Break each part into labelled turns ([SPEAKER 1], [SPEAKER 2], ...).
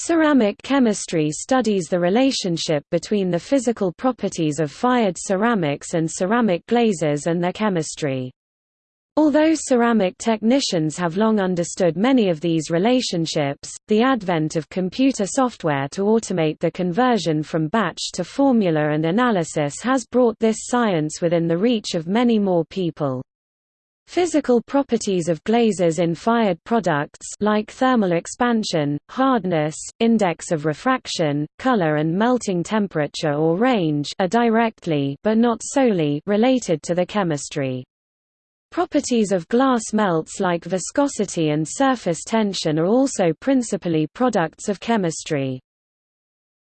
[SPEAKER 1] Ceramic chemistry studies the relationship between the physical properties of fired ceramics and ceramic glazes and their chemistry. Although ceramic technicians have long understood many of these relationships, the advent of computer software to automate the conversion from batch to formula and analysis has brought this science within the reach of many more people. Physical properties of glazes in fired products like thermal expansion, hardness, index of refraction, color and melting temperature or range are directly but not solely related to the chemistry. Properties of glass melts like viscosity and surface tension are also principally products of chemistry.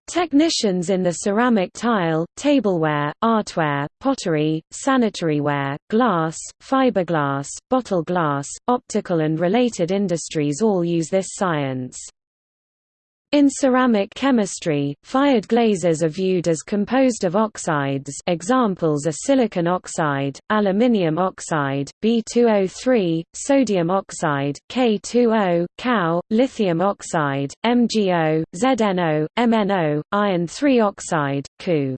[SPEAKER 1] Technicians in the ceramic tile, tableware, artware, pottery, sanitaryware, glass, fiberglass, bottle glass, optical and related industries all use this science. In ceramic chemistry, fired glazes are viewed as composed of oxides examples are silicon oxide, aluminium oxide, B2O3, sodium oxide, K2O, CaO, lithium oxide, MgO, ZnO, MnO, iron 3 oxide, Cu.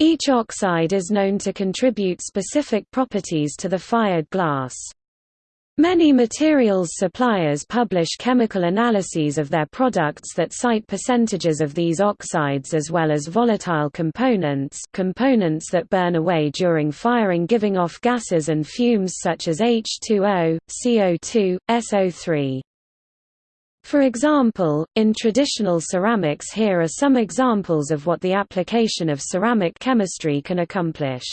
[SPEAKER 1] Each oxide is known to contribute specific properties to the fired glass. Many materials suppliers publish chemical analyses of their products that cite percentages of these oxides as well as volatile components components that burn away during firing giving off gases and fumes such as H2O, CO2, SO3. For example, in traditional ceramics here are some examples of what the application of ceramic chemistry can accomplish.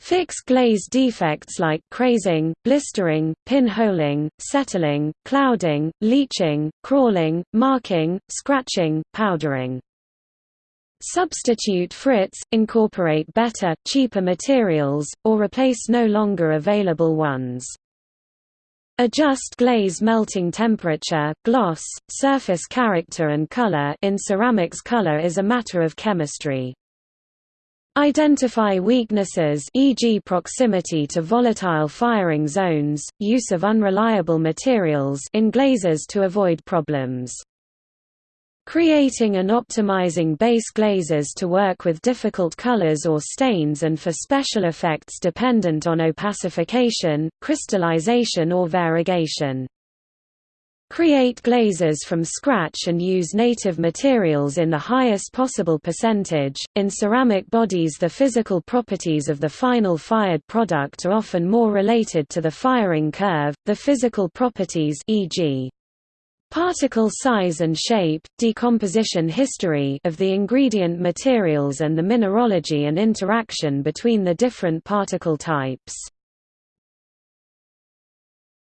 [SPEAKER 1] Fix glaze defects like crazing, blistering, pinholing, settling, clouding, leaching, crawling, marking, scratching, powdering. Substitute frits, incorporate better, cheaper materials, or replace no longer available ones. Adjust glaze melting temperature, gloss, surface character and color in ceramics color is a matter of chemistry. Identify weaknesses e.g. proximity to volatile firing zones, use of unreliable materials in glazes to avoid problems. Creating and optimizing base glazes to work with difficult colors or stains and for special effects dependent on opacification, crystallization or variegation. Create glazes from scratch and use native materials in the highest possible percentage. In ceramic bodies, the physical properties of the final fired product are often more related to the firing curve, the physical properties e.g. particle size and shape, decomposition history of the ingredient materials and the mineralogy and interaction between the different particle types.